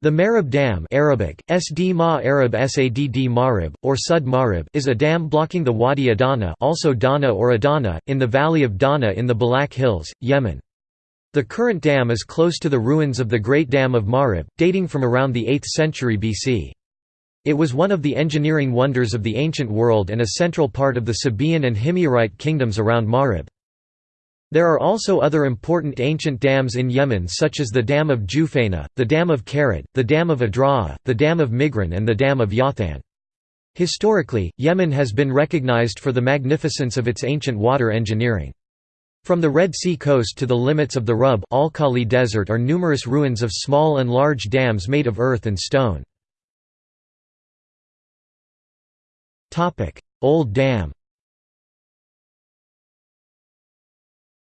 The Marib Dam Arabic, Sd Ma Arab Sadd Marib, or Sud Marib is a dam blocking the Wadi Adana also Dana or Adana, in the valley of Dana in the Balak Hills, Yemen. The current dam is close to the ruins of the Great Dam of Marib, dating from around the 8th century BC. It was one of the engineering wonders of the ancient world and a central part of the Sabaean and Himyarite kingdoms around Marib. There are also other important ancient dams in Yemen such as the Dam of Jufaina, the Dam of Karat, the Dam of Adra'a, the Dam of Migran and the Dam of Yathan. Historically, Yemen has been recognized for the magnificence of its ancient water engineering. From the Red Sea coast to the limits of the Rub al-Khali Desert are numerous ruins of small and large dams made of earth and stone. Old Dam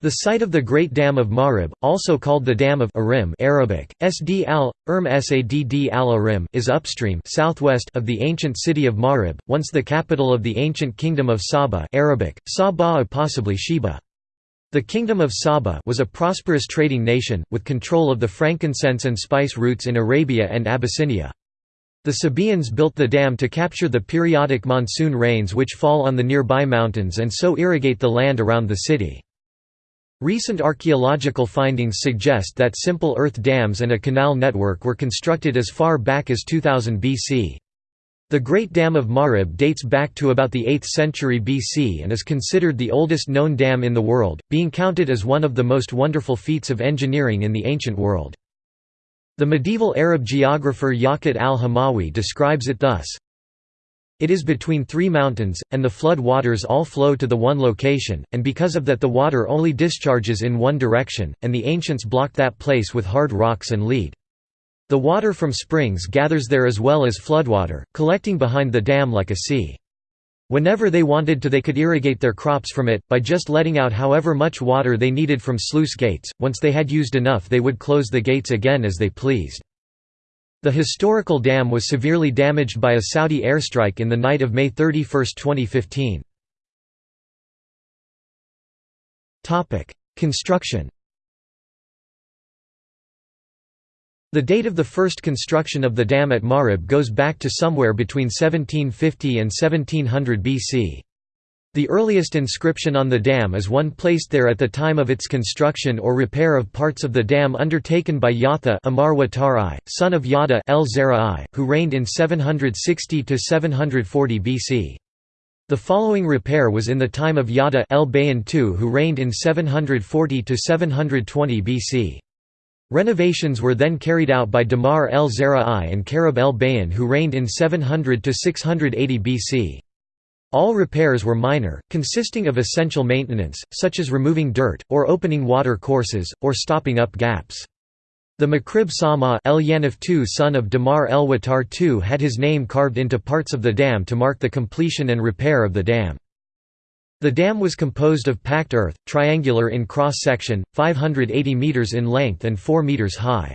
The site of the Great Dam of Marib, also called the Dam of Arim Arabic, Sd al, Erm Sadd al Arim is upstream southwest of the ancient city of Marib, once the capital of the ancient kingdom of Saba Arabic, Saba possibly Sheba. The Kingdom of Saba was a prosperous trading nation, with control of the frankincense and spice routes in Arabia and Abyssinia. The Sabaeans built the dam to capture the periodic monsoon rains which fall on the nearby mountains and so irrigate the land around the city. Recent archaeological findings suggest that simple earth dams and a canal network were constructed as far back as 2000 BC. The Great Dam of Marib dates back to about the 8th century BC and is considered the oldest known dam in the world, being counted as one of the most wonderful feats of engineering in the ancient world. The medieval Arab geographer Yaqut al-Hamawi describes it thus, it is between three mountains, and the flood waters all flow to the one location, and because of that the water only discharges in one direction, and the ancients blocked that place with hard rocks and lead. The water from springs gathers there as well as floodwater, collecting behind the dam like a sea. Whenever they wanted to they could irrigate their crops from it, by just letting out however much water they needed from sluice gates, once they had used enough they would close the gates again as they pleased. The historical dam was severely damaged by a Saudi airstrike in the night of May 31, 2015. Construction The date of the first construction of the dam at Marib goes back to somewhere between 1750 and 1700 BC. The earliest inscription on the dam is one placed there at the time of its construction or repair of parts of the dam undertaken by Yatha Amar son of Yada el who reigned in 760–740 BC. The following repair was in the time of Yada el II who reigned in 740–720 BC. Renovations were then carried out by Damar el Zera'i and Karib el Bayan who reigned in 700–680 BC. All repairs were minor, consisting of essential maintenance, such as removing dirt, or opening water courses, or stopping up gaps. The Makrib Sama El Yanif II son of Damar el Watar II had his name carved into parts of the dam to mark the completion and repair of the dam. The dam was composed of packed earth, triangular in cross-section, 580 metres in length and 4 metres high.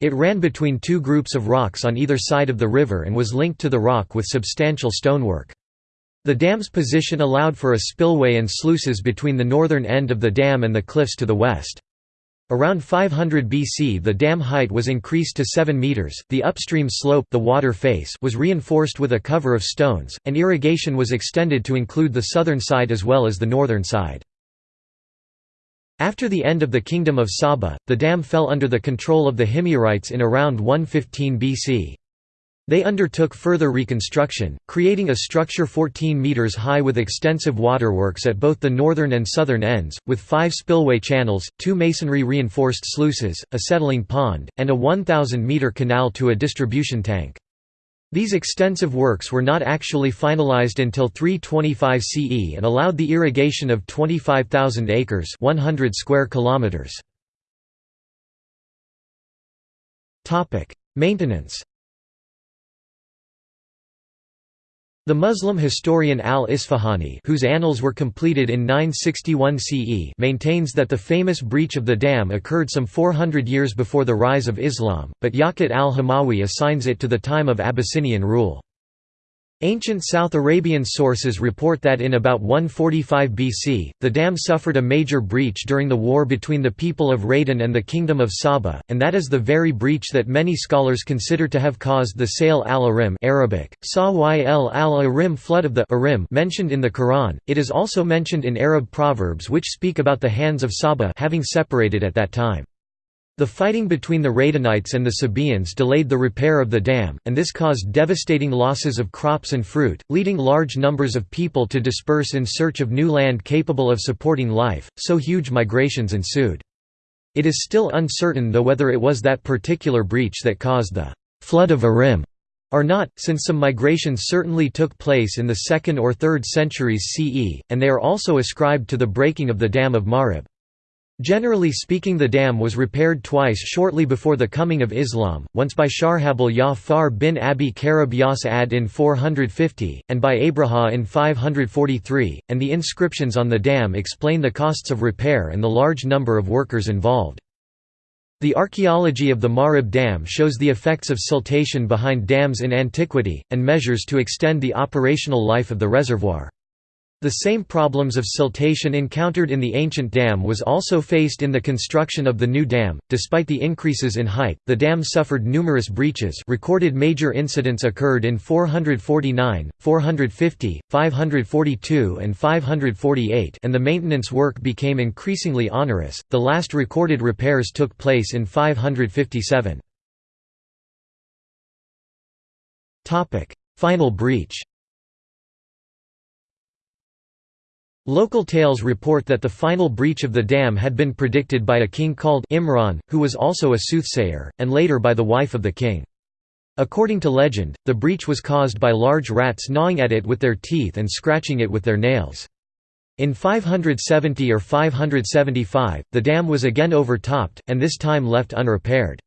It ran between two groups of rocks on either side of the river and was linked to the rock with substantial stonework. The dam's position allowed for a spillway and sluices between the northern end of the dam and the cliffs to the west. Around 500 BC the dam height was increased to 7 meters. The upstream slope, the water face, was reinforced with a cover of stones, and irrigation was extended to include the southern side as well as the northern side. After the end of the kingdom of Saba, the dam fell under the control of the Himyarites in around 115 BC. They undertook further reconstruction, creating a structure 14 metres high with extensive waterworks at both the northern and southern ends, with five spillway channels, two masonry-reinforced sluices, a settling pond, and a 1,000-metre canal to a distribution tank. These extensive works were not actually finalized until 325 CE and allowed the irrigation of 25,000 acres 100 square kilometers. Maintenance The Muslim historian al-Isfahani whose annals were completed in 961 CE maintains that the famous breach of the dam occurred some 400 years before the rise of Islam, but Yaqut al-Hamawi assigns it to the time of Abyssinian rule. Ancient South Arabian sources report that in about 145 BC, the dam suffered a major breach during the war between the people of Radan and the Kingdom of Saba, and that is the very breach that many scholars consider to have caused the Sail al-Arim Arabic, Sawyl al-Arim flood of the Arim mentioned in the Quran. It is also mentioned in Arab proverbs which speak about the hands of Saba having separated at that time. The fighting between the Radanites and the Sabaeans delayed the repair of the dam, and this caused devastating losses of crops and fruit, leading large numbers of people to disperse in search of new land capable of supporting life, so huge migrations ensued. It is still uncertain though whether it was that particular breach that caused the «flood of Arim» or not, since some migrations certainly took place in the 2nd or 3rd centuries CE, and they are also ascribed to the breaking of the Dam of Marib. Generally speaking the dam was repaired twice shortly before the coming of Islam, once by Sharhabil Ya-Far bin Abi Karib Yas-Ad in 450, and by Abraha in 543, and the inscriptions on the dam explain the costs of repair and the large number of workers involved. The archaeology of the Marib Dam shows the effects of siltation behind dams in antiquity, and measures to extend the operational life of the reservoir. The same problems of siltation encountered in the ancient dam was also faced in the construction of the new dam. Despite the increases in height, the dam suffered numerous breaches. Recorded major incidents occurred in 449, 450, 542, and 548, and the maintenance work became increasingly onerous. The last recorded repairs took place in 557. Topic: Final breach. Local tales report that the final breach of the dam had been predicted by a king called Imran, who was also a soothsayer, and later by the wife of the king. According to legend, the breach was caused by large rats gnawing at it with their teeth and scratching it with their nails. In 570 or 575, the dam was again overtopped, and this time left unrepaired.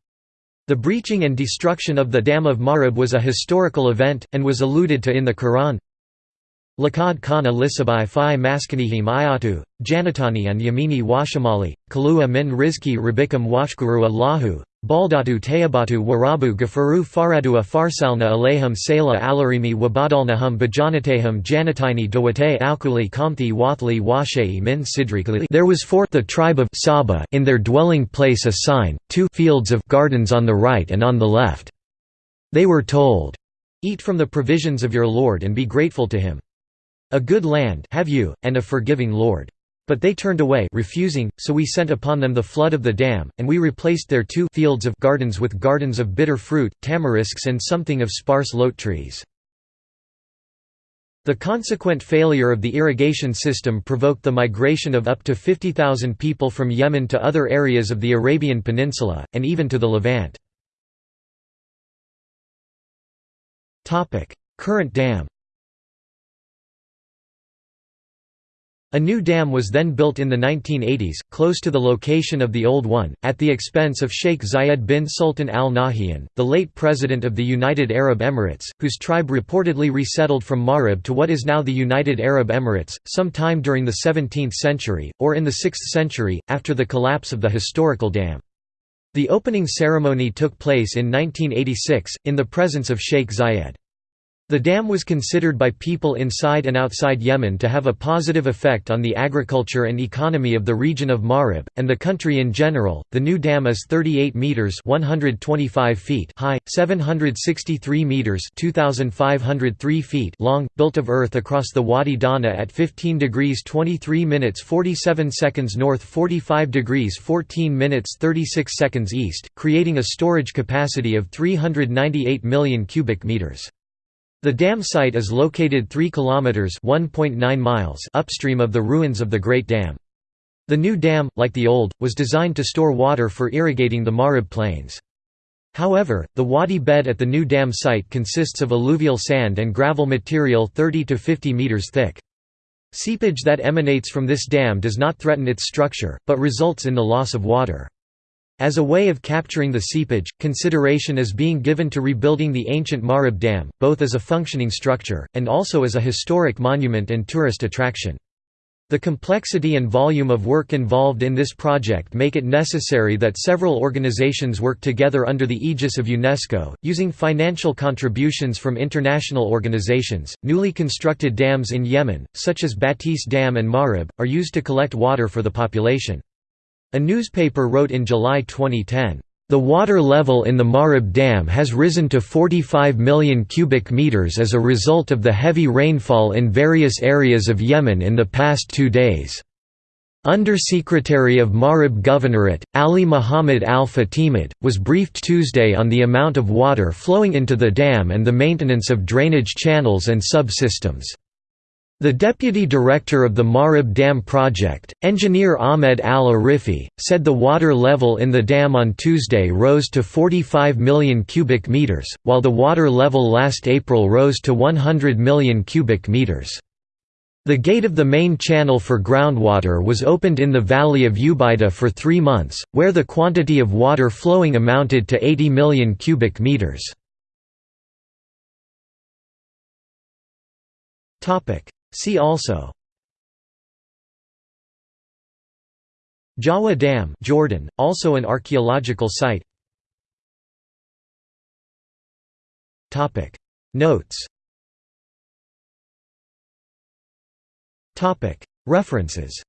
The breaching and destruction of the Dam of Marib was a historical event, and was alluded to in the Quran, Lakad lisabai fi maskanihim ayatu, janatani and yamini washamali, kalua min rizki rabikam washkuru allahu, baldatu tayabatu warabu gafaru faradua farsalna alayhim sela alarimi wabadalnahum bajanatehum janataini dawate alkuli kamthi wathli washei min sidrikali There was for the tribe of Saba in their dwelling place a sign, two fields of gardens on the right and on the left. They were told, Eat from the provisions of your Lord and be grateful to him. A good land have you, and a forgiving Lord. But they turned away refusing, so we sent upon them the flood of the dam, and we replaced their two fields of gardens with gardens of bitter fruit, tamarisks and something of sparse lote trees. The consequent failure of the irrigation system provoked the migration of up to 50,000 people from Yemen to other areas of the Arabian Peninsula, and even to the Levant. Current dam A new dam was then built in the 1980s, close to the location of the old one, at the expense of Sheikh Zayed bin Sultan al Nahyan, the late president of the United Arab Emirates, whose tribe reportedly resettled from Marib to what is now the United Arab Emirates, sometime during the 17th century, or in the 6th century, after the collapse of the historical dam. The opening ceremony took place in 1986, in the presence of Sheikh Zayed. The dam was considered by people inside and outside Yemen to have a positive effect on the agriculture and economy of the region of Marib and the country in general. The new dam is 38 meters (125 feet) high, 763 meters (2503 feet) long, built of earth across the Wadi Dana at 15 degrees 23 minutes 47 seconds north, 45 degrees 14 minutes 36 seconds east, creating a storage capacity of 398 million cubic meters. The dam site is located 3 kilometers (1.9 miles) upstream of the ruins of the Great Dam. The new dam, like the old, was designed to store water for irrigating the Marib plains. However, the wadi bed at the new dam site consists of alluvial sand and gravel material 30 to 50 meters thick. Seepage that emanates from this dam does not threaten its structure, but results in the loss of water. As a way of capturing the seepage, consideration is being given to rebuilding the ancient Marib Dam, both as a functioning structure, and also as a historic monument and tourist attraction. The complexity and volume of work involved in this project make it necessary that several organizations work together under the aegis of UNESCO, using financial contributions from international organizations. Newly constructed dams in Yemen, such as Batis Dam and Marib, are used to collect water for the population. A newspaper wrote in July 2010, the water level in the Marib Dam has risen to 45 million cubic meters as a result of the heavy rainfall in various areas of Yemen in the past two days. Undersecretary of Marib Governorate, Ali Muhammad al-Fatimid, was briefed Tuesday on the amount of water flowing into the dam and the maintenance of drainage channels and subsystems. The deputy director of the Marib Dam project, engineer Ahmed Al-Arifi, said the water level in the dam on Tuesday rose to 45 million cubic meters, while the water level last April rose to 100 million cubic meters. The gate of the main channel for groundwater was opened in the valley of Ubaida for three months, where the quantity of water flowing amounted to 80 million cubic meters. See also. Jawa Dam Jordan, also an archaeological site. Notes. References.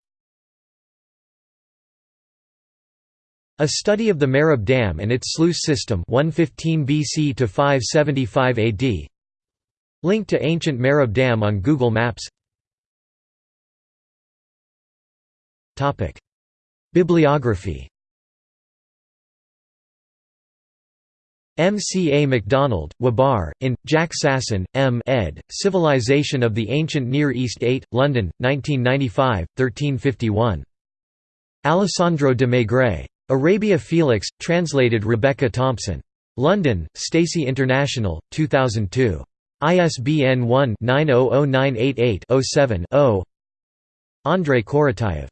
A study of the Marib Dam and its sluice system 115 BC to 575 AD Link to ancient Marib Dam on Google Maps Bibliography M. C. A. MacDonald, Wabar, in, Jack Sasson, M. ed., Civilization of the Ancient Near East 8, London, 1995, 1351. Alessandro de Maigret. Arabia Felix, translated Rebecca Thompson. London, Stacey International, 2002. ISBN 1-900988-07-0 Andrei Korotayev.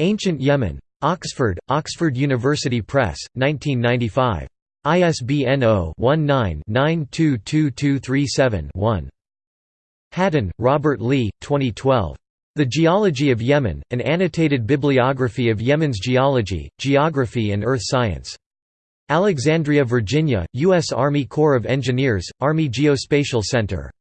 Ancient Yemen. Oxford, Oxford University Press, 1995. ISBN 0-19-922237-1. Hadden, Robert Lee, 2012. The Geology of Yemen, an annotated bibliography of Yemen's geology, geography and earth science. Alexandria, Virginia, U.S. Army Corps of Engineers, Army Geospatial Center.